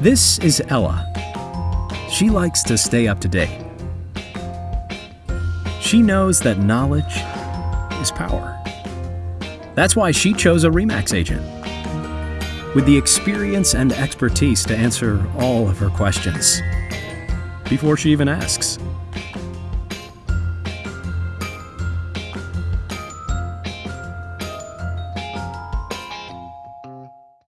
This is Ella. She likes to stay up to date. She knows that knowledge is power. That's why she chose a REMAX agent with the experience and expertise to answer all of her questions before she even asks.